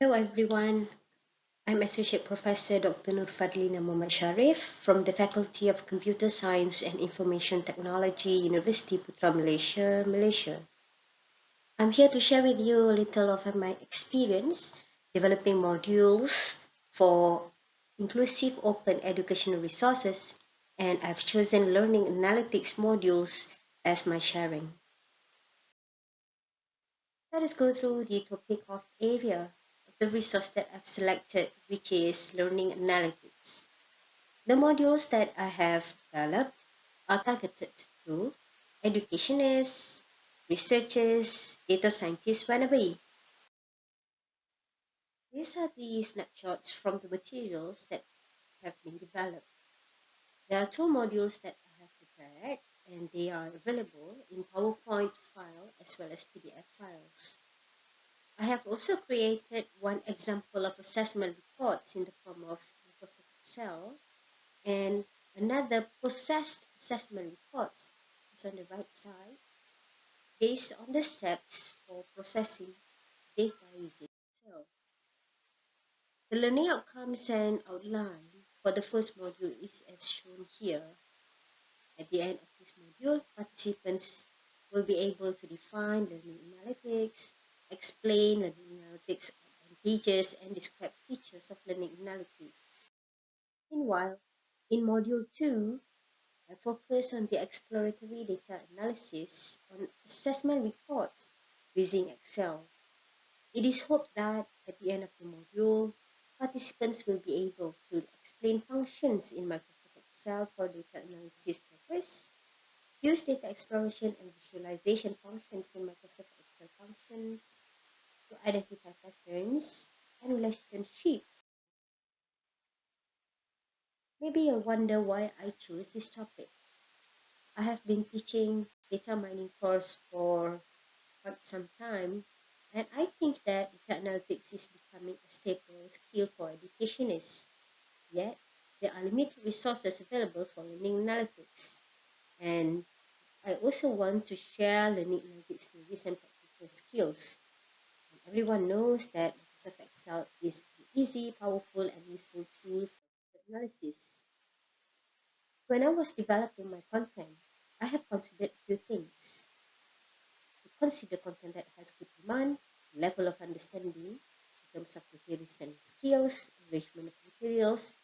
Hello everyone. I'm Associate Professor Dr. Nur Fadlina Muhammad Sharef from the Faculty of Computer Science and Information Technology, University Putra Malaysia, Malaysia. I'm here to share with you a little of my experience developing modules for inclusive open educational resources and I've chosen learning analytics modules as my sharing. Let us go through the topic of area the resource that I've selected, which is learning analytics. The modules that I have developed are targeted to educationists, researchers, data scientists, whenever. These are the snapshots from the materials that have been developed. There are two modules that I have prepared and they are available in PowerPoint file as well as PDF files. I have also created one example of assessment reports in the form of Microsoft Excel and another processed assessment reports is on the right side based on the steps for processing data using Excel. The learning outcomes and outline for the first module is as shown here. At the end of this module, participants will be able to define learning analytics, explain learning analytics advantages, and describe features of learning analytics. Meanwhile, in Module 2, I focus on the exploratory data analysis on assessment reports using Excel. It is hoped that at the end of the module, participants will be able to explain functions in Microsoft Excel for data analysis purpose, use data exploration and visualization functions in Microsoft Excel functions to identify patterns and relationships. Maybe you'll wonder why I chose this topic. I have been teaching data mining course for quite some time and I think that data analytics is becoming a staple skill for educationists. Yet, there are limited resources available for learning analytics. And I also want to share learning analytics theories and practical skills. Everyone knows that Microsoft Excel is an easy, powerful, and useful tool for analysis. When I was developing my content, I have considered a few things. To consider content that has good demand, level of understanding in terms of the theories and skills, arrangement of materials,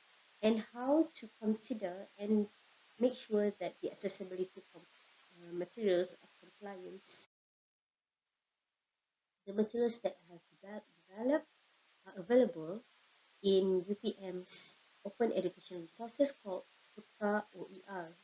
and how to consider and make sure that the accessibility of uh, materials are compliance. The materials that I have developed are available in UPM's open education resources called OER.